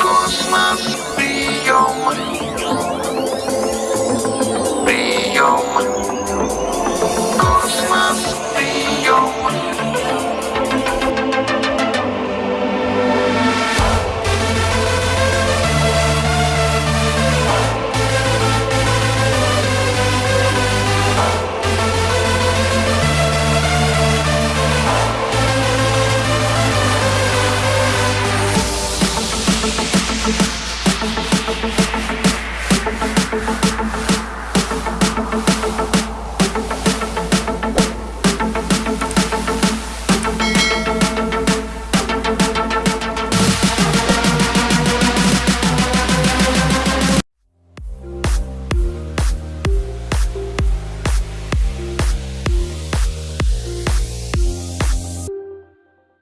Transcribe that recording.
Космос.